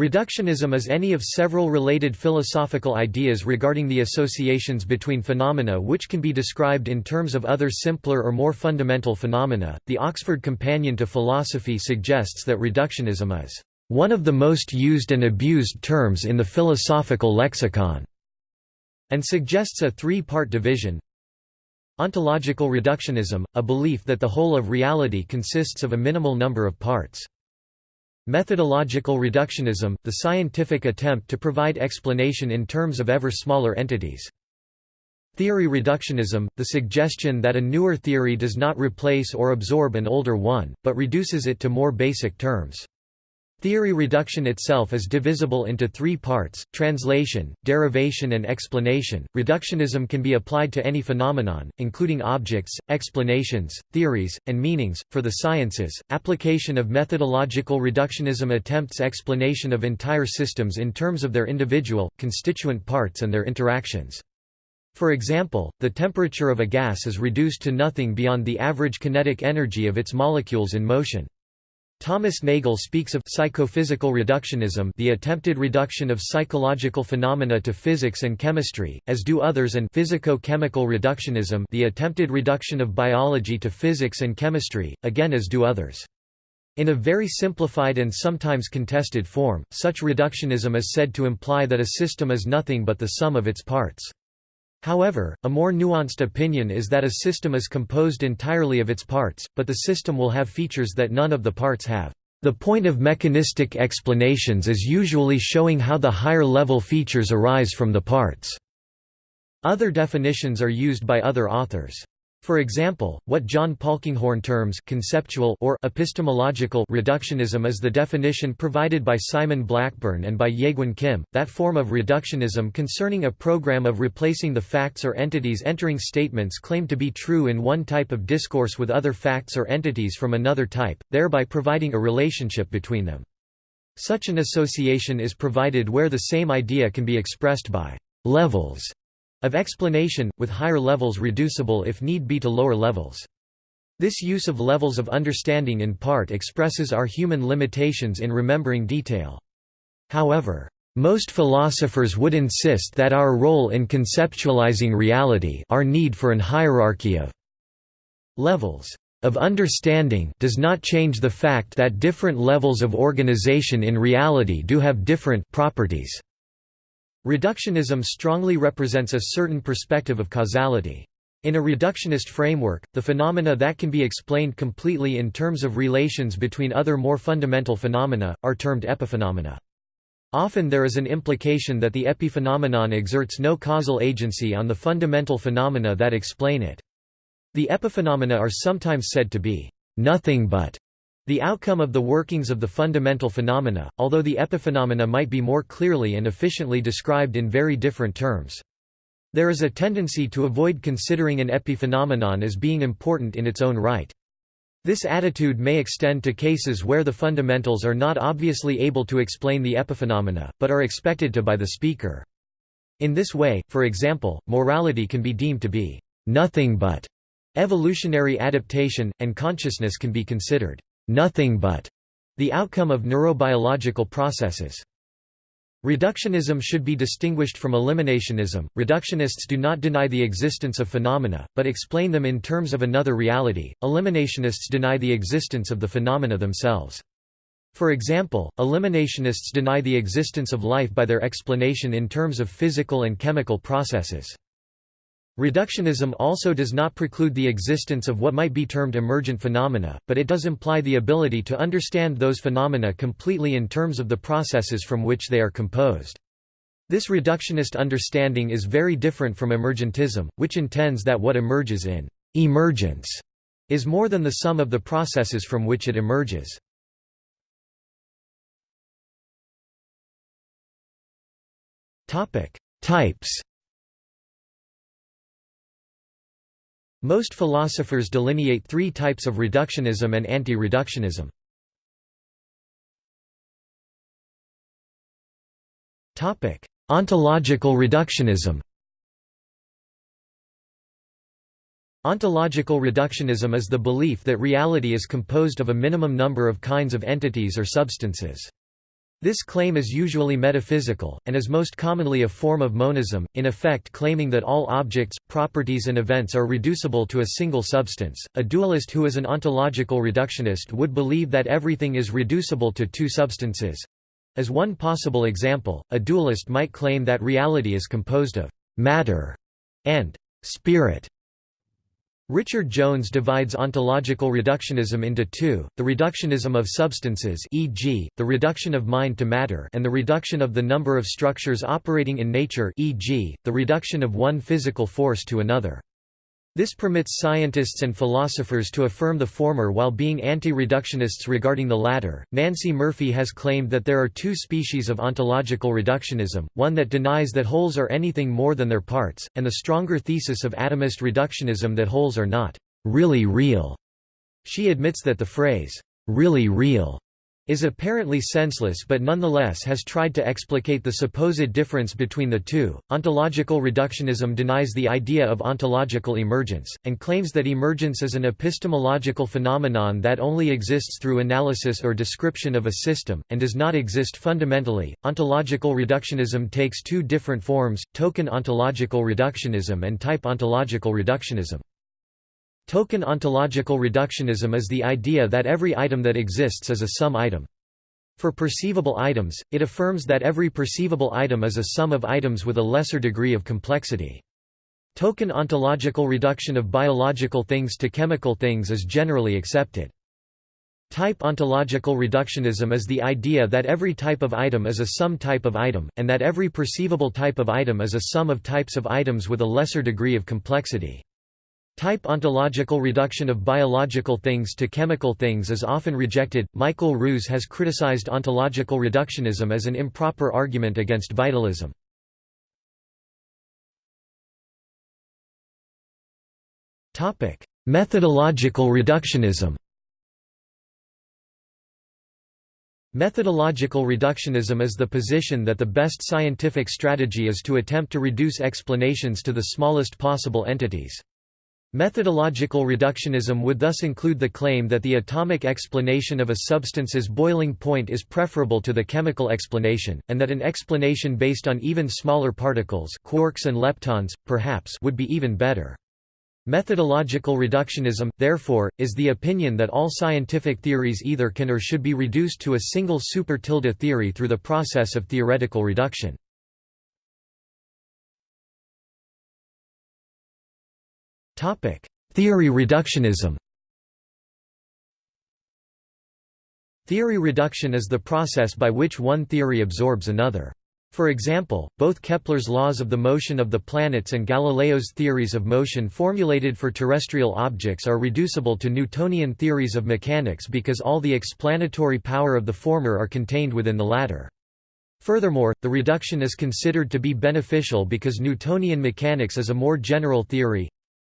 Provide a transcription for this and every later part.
Reductionism is any of several related philosophical ideas regarding the associations between phenomena which can be described in terms of other simpler or more fundamental phenomena. The Oxford Companion to Philosophy suggests that reductionism is one of the most used and abused terms in the philosophical lexicon, and suggests a three-part division. Ontological reductionism, a belief that the whole of reality consists of a minimal number of parts. Methodological reductionism, the scientific attempt to provide explanation in terms of ever smaller entities. Theory reductionism, the suggestion that a newer theory does not replace or absorb an older one, but reduces it to more basic terms. Theory reduction itself is divisible into three parts, translation, derivation and explanation. Reductionism can be applied to any phenomenon, including objects, explanations, theories, and meanings. For the sciences, application of methodological reductionism attempts explanation of entire systems in terms of their individual, constituent parts and their interactions. For example, the temperature of a gas is reduced to nothing beyond the average kinetic energy of its molecules in motion. Thomas Nagel speaks of psychophysical reductionism the attempted reduction of psychological phenomena to physics and chemistry, as do others and physico-chemical reductionism the attempted reduction of biology to physics and chemistry, again as do others. In a very simplified and sometimes contested form, such reductionism is said to imply that a system is nothing but the sum of its parts. However, a more nuanced opinion is that a system is composed entirely of its parts, but the system will have features that none of the parts have. The point of mechanistic explanations is usually showing how the higher-level features arise from the parts. Other definitions are used by other authors. For example, what John Polkinghorne terms conceptual or epistemological reductionism is the definition provided by Simon Blackburn and by Jaegwon Kim, that form of reductionism concerning a program of replacing the facts or entities entering statements claimed to be true in one type of discourse with other facts or entities from another type, thereby providing a relationship between them. Such an association is provided where the same idea can be expressed by levels of explanation, with higher levels reducible if need be to lower levels. This use of levels of understanding in part expresses our human limitations in remembering detail. However, most philosophers would insist that our role in conceptualizing reality our need for an hierarchy of levels of understanding does not change the fact that different levels of organization in reality do have different properties. Reductionism strongly represents a certain perspective of causality. In a reductionist framework, the phenomena that can be explained completely in terms of relations between other more fundamental phenomena, are termed epiphenomena. Often there is an implication that the epiphenomenon exerts no causal agency on the fundamental phenomena that explain it. The epiphenomena are sometimes said to be nothing but the outcome of the workings of the fundamental phenomena, although the epiphenomena might be more clearly and efficiently described in very different terms. There is a tendency to avoid considering an epiphenomenon as being important in its own right. This attitude may extend to cases where the fundamentals are not obviously able to explain the epiphenomena, but are expected to by the speaker. In this way, for example, morality can be deemed to be nothing but evolutionary adaptation, and consciousness can be considered nothing but the outcome of neurobiological processes. Reductionism should be distinguished from eliminationism. Reductionists do not deny the existence of phenomena, but explain them in terms of another reality. Eliminationists deny the existence of the phenomena themselves. For example, eliminationists deny the existence of life by their explanation in terms of physical and chemical processes. Reductionism also does not preclude the existence of what might be termed emergent phenomena, but it does imply the ability to understand those phenomena completely in terms of the processes from which they are composed. This reductionist understanding is very different from emergentism, which intends that what emerges in emergence is more than the sum of the processes from which it emerges. Types Most philosophers delineate three types of reductionism and anti-reductionism. Ontological reductionism Ontological reductionism is the belief that reality is composed of a minimum number of kinds of entities or substances. This claim is usually metaphysical, and is most commonly a form of monism, in effect claiming that all objects, properties and events are reducible to a single substance. A dualist who is an ontological reductionist would believe that everything is reducible to two substances. As one possible example, a dualist might claim that reality is composed of matter and spirit, Richard Jones divides ontological reductionism into two, the reductionism of substances e.g., the reduction of mind to matter and the reduction of the number of structures operating in nature e.g., the reduction of one physical force to another. This permits scientists and philosophers to affirm the former while being anti-reductionists regarding the latter. Nancey Murphy has claimed that there are two species of ontological reductionism, one that denies that wholes are anything more than their parts, and the stronger thesis of atomist reductionism that wholes are not really real. She admits that the phrase really real is apparently senseless but nonetheless has tried to explicate the supposed difference between the two. Ontological reductionism denies the idea of ontological emergence, and claims that emergence is an epistemological phenomenon that only exists through analysis or description of a system, and does not exist fundamentally. Ontological reductionism takes two different forms token ontological reductionism and type ontological reductionism. Token ontological reductionism is the idea that every item that exists is a sum item. For perceivable items, it affirms that every perceivable item is a sum of items with a lesser degree of complexity. Token ontological reduction of biological things to chemical things is generally accepted. Type ontological reductionism is the idea that every type of item is a sum type of item, and that every perceivable type of item is a sum of types of items with a lesser degree of complexity. Type ontological reduction of biological things to chemical things is often rejected. Michael Ruse has criticized ontological reductionism as an improper argument against vitalism. Topic: Methodological reductionism. Methodological reductionism is the position that the best scientific strategy is to attempt to reduce explanations to the smallest possible entities. Methodological reductionism would thus include the claim that the atomic explanation of a substance's boiling point is preferable to the chemical explanation, and that an explanation based on even smaller particles quarks and leptons, perhaps would be even better. Methodological reductionism, therefore, is the opinion that all scientific theories either can or should be reduced to a single super tilde theory through the process of theoretical reduction. Theory reductionism Theory reduction is the process by which one theory absorbs another. For example, both Kepler's laws of the motion of the planets and Galileo's theories of motion formulated for terrestrial objects are reducible to Newtonian theories of mechanics because all the explanatory power of the former are contained within the latter. Furthermore, the reduction is considered to be beneficial because Newtonian mechanics is a more general theory,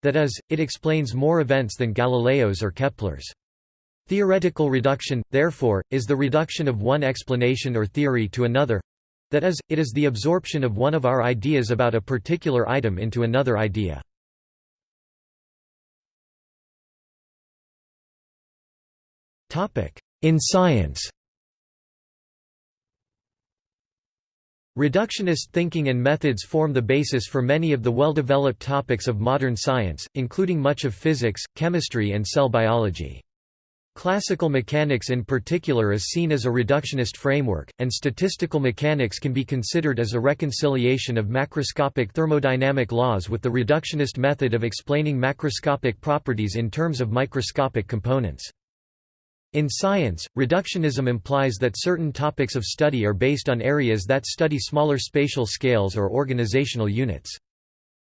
that is, it explains more events than Galileo's or Kepler's. Theoretical reduction, therefore, is the reduction of one explanation or theory to another that is, it is the absorption of one of our ideas about a particular item into another idea. In science Reductionist thinking and methods form the basis for many of the well-developed topics of modern science, including much of physics, chemistry and cell biology. Classical mechanics in particular is seen as a reductionist framework, and statistical mechanics can be considered as a reconciliation of macroscopic thermodynamic laws with the reductionist method of explaining macroscopic properties in terms of microscopic components. In science, reductionism implies that certain topics of study are based on areas that study smaller spatial scales or organizational units.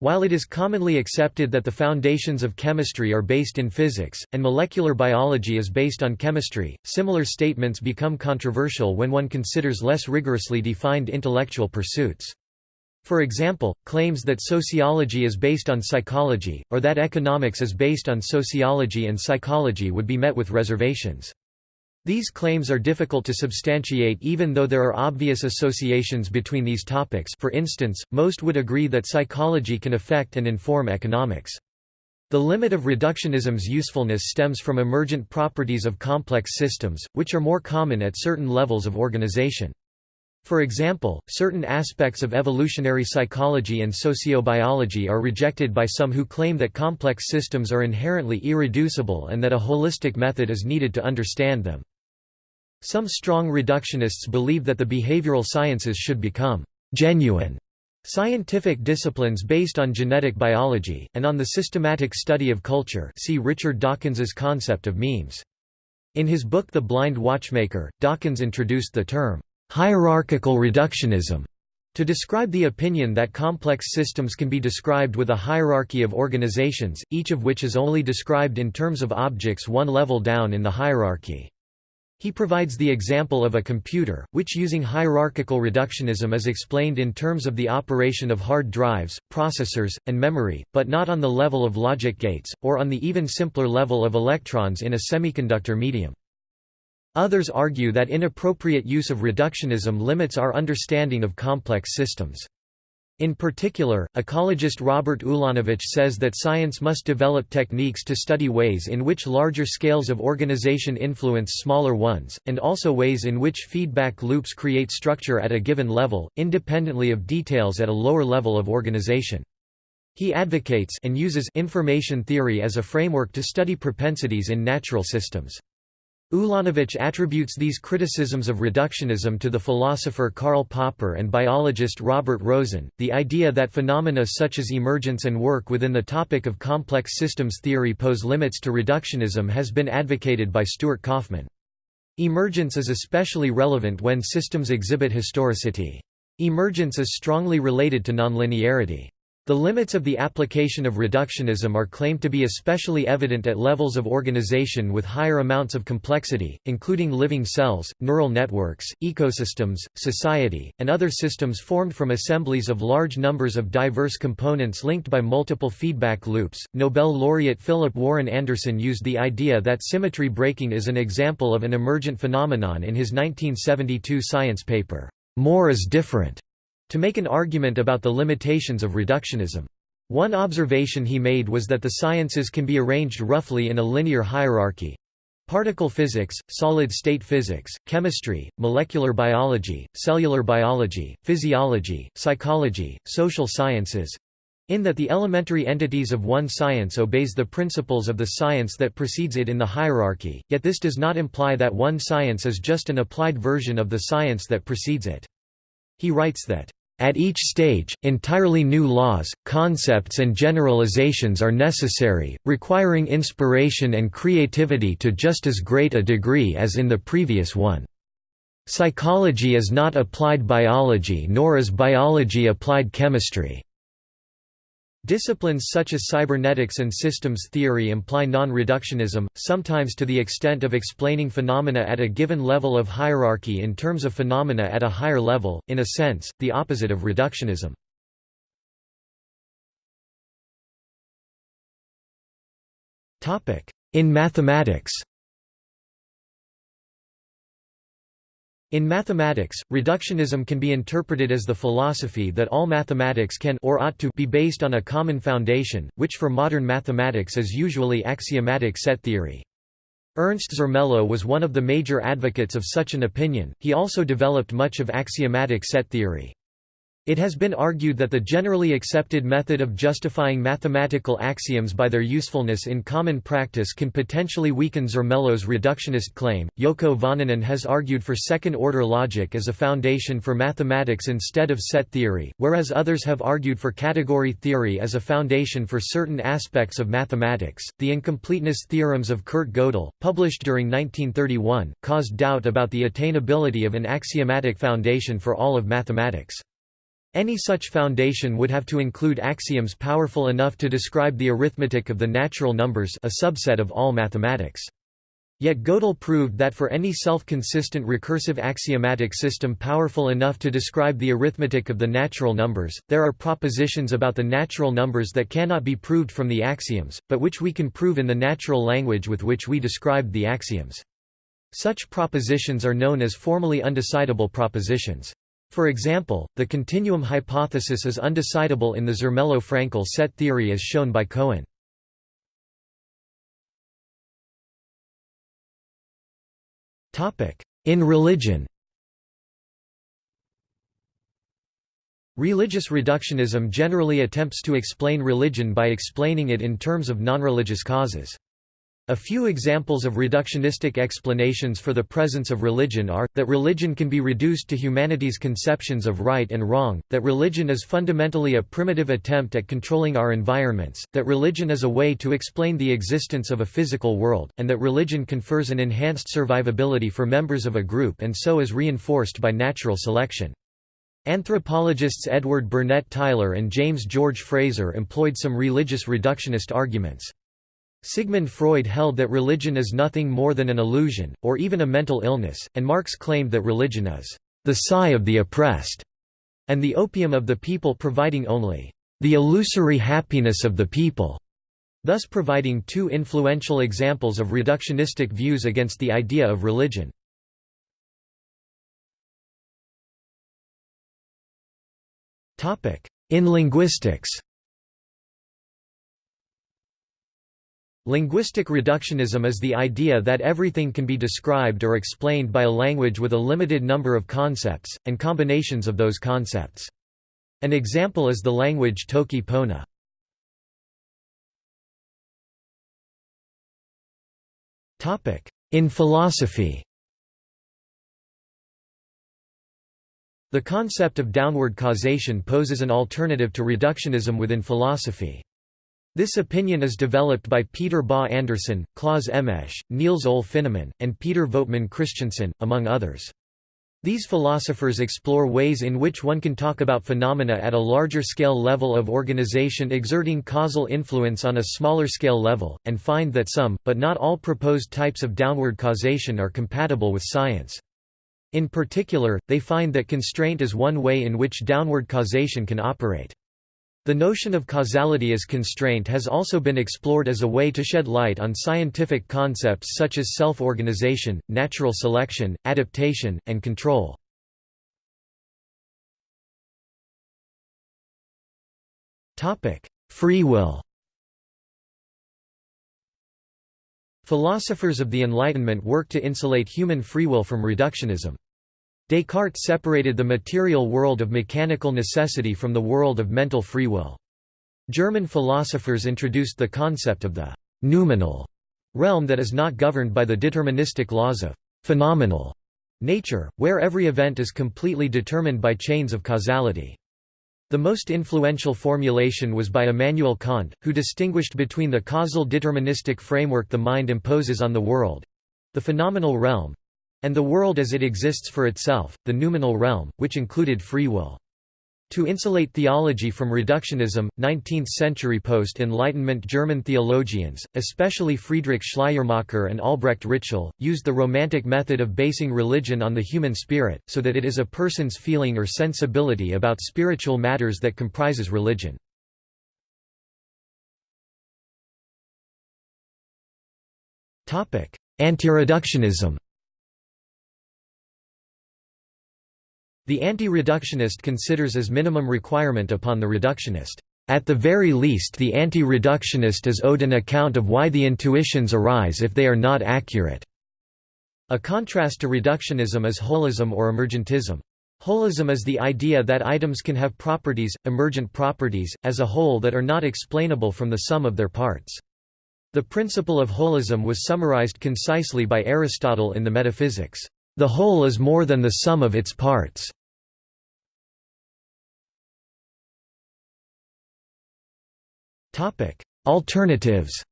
While it is commonly accepted that the foundations of chemistry are based in physics, and molecular biology is based on chemistry, similar statements become controversial when one considers less rigorously defined intellectual pursuits. For example, claims that sociology is based on psychology, or that economics is based on sociology and psychology would be met with reservations. These claims are difficult to substantiate even though there are obvious associations between these topics for instance, most would agree that psychology can affect and inform economics. The limit of reductionism's usefulness stems from emergent properties of complex systems, which are more common at certain levels of organization. For example, certain aspects of evolutionary psychology and sociobiology are rejected by some who claim that complex systems are inherently irreducible and that a holistic method is needed to understand them. Some strong reductionists believe that the behavioral sciences should become genuine Scientific disciplines based on genetic biology, and on the systematic study of culture see Richard Dawkins's concept of memes. In his book The Blind Watchmaker, Dawkins introduced the term, "...hierarchical reductionism", to describe the opinion that complex systems can be described with a hierarchy of organizations, each of which is only described in terms of objects one level down in the hierarchy. He provides the example of a computer, which using hierarchical reductionism is explained in terms of the operation of hard drives, processors, and memory, but not on the level of logic gates, or on the even simpler level of electrons in a semiconductor medium. Others argue that inappropriate use of reductionism limits our understanding of complex systems. In particular, ecologist Robert Ulanowicz says that science must develop techniques to study ways in which larger scales of organization influence smaller ones, and also ways in which feedback loops create structure at a given level, independently of details at a lower level of organization. He advocates and uses information theory as a framework to study propensities in natural systems. Ulanowicz attributes these criticisms of reductionism to the philosopher Karl Popper and biologist Robert Rosen. The idea that phenomena such as emergence and work within the topic of complex systems theory pose limits to reductionism has been advocated by Stuart Kauffman. Emergence is especially relevant when systems exhibit historicity. Emergence is strongly related to nonlinearity. The limits of the application of reductionism are claimed to be especially evident at levels of organization with higher amounts of complexity, including living cells, neural networks, ecosystems, society, and other systems formed from assemblies of large numbers of diverse components linked by multiple feedback loops. Nobel laureate Philip Warren Anderson used the idea that symmetry breaking is an example of an emergent phenomenon in his 1972 science paper, More is Different to make an argument about the limitations of reductionism. One observation he made was that the sciences can be arranged roughly in a linear hierarchy. Particle physics, solid-state physics, chemistry, molecular biology, cellular biology, physiology, psychology, social sciences, in that the elementary entities of one science obeys the principles of the science that precedes it in the hierarchy, yet this does not imply that one science is just an applied version of the science that precedes it. He writes that, at each stage, entirely new laws, concepts and generalizations are necessary, requiring inspiration and creativity to just as great a degree as in the previous one. Psychology is not applied biology nor is biology applied chemistry. Disciplines such as cybernetics and systems theory imply non-reductionism, sometimes to the extent of explaining phenomena at a given level of hierarchy in terms of phenomena at a higher level, in a sense, the opposite of reductionism. In mathematics In mathematics, reductionism can be interpreted as the philosophy that all mathematics can or ought to be based on a common foundation, which for modern mathematics is usually axiomatic set theory. Ernst Zermelo was one of the major advocates of such an opinion, he also developed much of axiomatic set theory. It has been argued that the generally accepted method of justifying mathematical axioms by their usefulness in common practice can potentially weaken Zermelo's reductionist claim. Jouko Vaananen has argued for second order logic as a foundation for mathematics instead of set theory, whereas others have argued for category theory as a foundation for certain aspects of mathematics. The incompleteness theorems of Kurt Gödel, published during 1931, caused doubt about the attainability of an axiomatic foundation for all of mathematics. Any such foundation would have to include axioms powerful enough to describe the arithmetic of the natural numbers a subset of all mathematics. Yet Gödel proved that for any self-consistent recursive axiomatic system powerful enough to describe the arithmetic of the natural numbers, there are propositions about the natural numbers that cannot be proved from the axioms, but which we can prove in the natural language with which we described the axioms. Such propositions are known as formally undecidable propositions. For example, the continuum hypothesis is undecidable in the Zermelo-Fraenkel set theory as shown by Cohen. In religion Religious reductionism generally attempts to explain religion by explaining it in terms of non-religious causes. A few examples of reductionistic explanations for the presence of religion are, that religion can be reduced to humanity's conceptions of right and wrong, that religion is fundamentally a primitive attempt at controlling our environments, that religion is a way to explain the existence of a physical world, and that religion confers an enhanced survivability for members of a group and so is reinforced by natural selection. Anthropologists Edward Burnett Tylor and James George Frazer employed some religious reductionist arguments. Sigmund Freud held that religion is nothing more than an illusion, or even a mental illness, and Marx claimed that religion is the sigh of the oppressed, and the opium of the people providing only the illusory happiness of the people, thus providing two influential examples of reductionistic views against the idea of religion. In linguistics Linguistic reductionism is the idea that everything can be described or explained by a language with a limited number of concepts, and combinations of those concepts. An example is the language Toki Pona. In philosophy The concept of downward causation poses an alternative to reductionism within philosophy. This opinion is developed by Peter Bøgh Andersen, Claus Emmeche, Niels Ole Finnemann, and Peter Voetmann Christensen, among others. These philosophers explore ways in which one can talk about phenomena at a larger scale level of organization exerting causal influence on a smaller scale level, and find that some, but not all proposed types of downward causation are compatible with science. In particular, they find that constraint is one way in which downward causation can operate. The notion of causality as constraint has also been explored as a way to shed light on scientific concepts such as self-organization, natural selection, adaptation, and control. Free will Philosophers of the Enlightenment work to insulate human free will from reductionism. Descartes separated the material world of mechanical necessity from the world of mental free will. German philosophers introduced the concept of the «noumenal» realm that is not governed by the deterministic laws of «phenomenal» nature, where every event is completely determined by chains of causality. The most influential formulation was by Immanuel Kant, who distinguished between the causal deterministic framework the mind imposes on the world—the phenomenal realm, and the world as it exists for itself, the noumenal realm, which included free will. To insulate theology from reductionism, 19th-century post-Enlightenment German theologians, especially Friedrich Schleiermacher and Albrecht Ritschl, used the Romantic method of basing religion on the human spirit, so that it is a person's feeling or sensibility about spiritual matters that comprises religion. Anti-reductionism The anti-reductionist considers as minimum requirement upon the reductionist, "...at the very least the anti-reductionist is owed an account of why the intuitions arise if they are not accurate." A contrast to reductionism is holism or emergentism. Holism is the idea that items can have properties, emergent properties, as a whole that are not explainable from the sum of their parts. The principle of holism was summarized concisely by Aristotle in the Metaphysics. The whole is more than the sum of its parts. Alternatives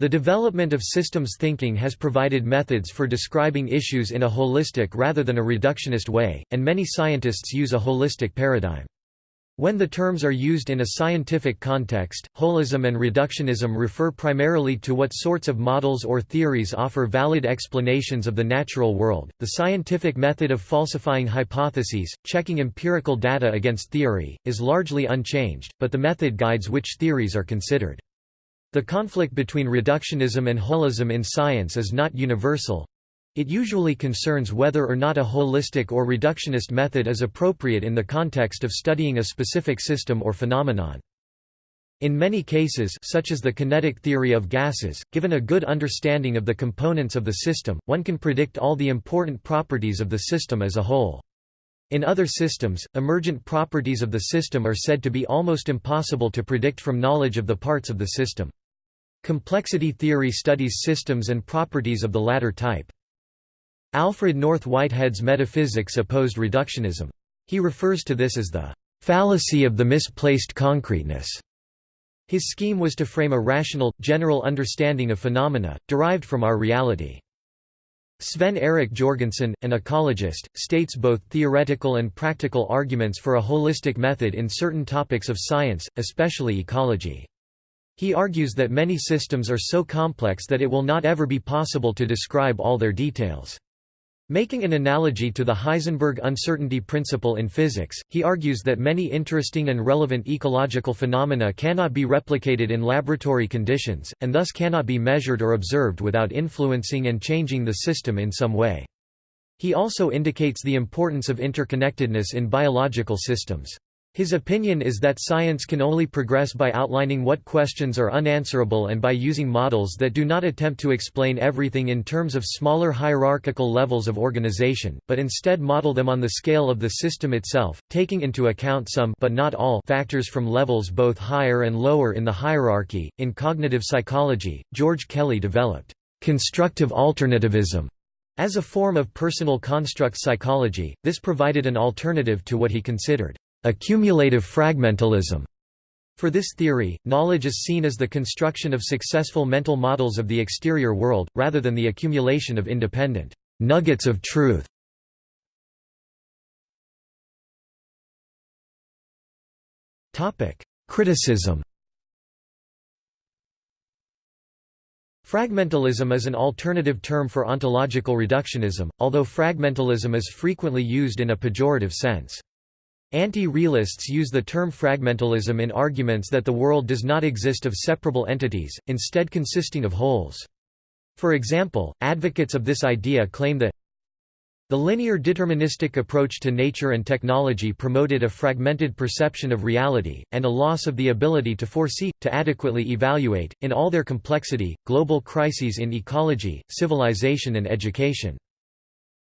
The development of systems thinking has provided methods for describing issues in a holistic rather than a reductionist way, and many scientists use a holistic paradigm. When the terms are used in a scientific context, holism and reductionism refer primarily to what sorts of models or theories offer valid explanations of the natural world. The scientific method of falsifying hypotheses, checking empirical data against theory, is largely unchanged, but the method guides which theories are considered. The conflict between reductionism and holism in science is not universal, it usually concerns whether or not a holistic or reductionist method is appropriate in the context of studying a specific system or phenomenon. In many cases such as the kinetic theory of gases, given a good understanding of the components of the system, one can predict all the important properties of the system as a whole. In other systems, emergent properties of the system are said to be almost impossible to predict from knowledge of the parts of the system. Complexity theory studies systems and properties of the latter type. Alfred North Whitehead's metaphysics opposed reductionism. He refers to this as the fallacy of the misplaced concreteness. His scheme was to frame a rational, general understanding of phenomena, derived from our reality. Sven Erik Jorgensen, an ecologist, states both theoretical and practical arguments for a holistic method in certain topics of science, especially ecology. He argues that many systems are so complex that it will not ever be possible to describe all their details. Making an analogy to the Heisenberg uncertainty principle in physics, he argues that many interesting and relevant ecological phenomena cannot be replicated in laboratory conditions, and thus cannot be measured or observed without influencing and changing the system in some way. He also indicates the importance of interconnectedness in biological systems. His opinion is that science can only progress by outlining what questions are unanswerable and by using models that do not attempt to explain everything in terms of smaller hierarchical levels of organization, but instead model them on the scale of the system itself, taking into account some but not all factors from levels both higher and lower in the hierarchy. In cognitive psychology, George Kelly developed constructive alternativism as a form of personal construct psychology. This provided an alternative to what he considered Accumulative fragmentalism for this theory, knowledge is seen as the construction of successful mental models of the exterior world, rather than the accumulation of independent nuggets of truth. Criticism Fragmentalism is an alternative term for ontological reductionism, although fragmentalism is frequently used in a pejorative sense. Anti-realists use the term fragmentalism in arguments that the world does not exist of separable entities, instead consisting of wholes. For example, advocates of this idea claim that the linear deterministic approach to nature and technology promoted a fragmented perception of reality, and a loss of the ability to foresee, to adequately evaluate, in all their complexity, global crises in ecology, civilization and education.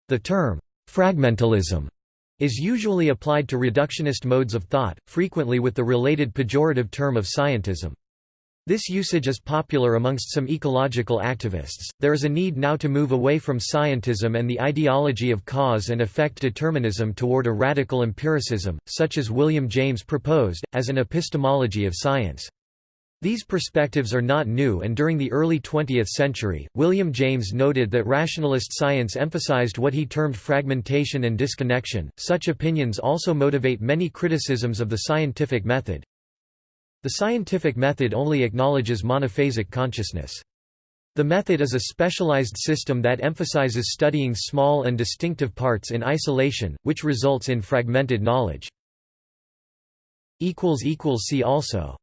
The term, fragmentalism is usually applied to reductionist modes of thought, frequently with the related pejorative term of scientism. This usage is popular amongst some ecological activists. There is a need now to move away from scientism and the ideology of cause and effect determinism toward a radical empiricism, such as William James proposed, as an epistemology of science. These perspectives are not new and during the early 20th century, William James noted that rationalist science emphasized what he termed fragmentation and disconnection. Such opinions also motivate many criticisms of the scientific method. The scientific method only acknowledges monophasic consciousness. The method is a specialized system that emphasizes studying small and distinctive parts in isolation, which results in fragmented knowledge. See also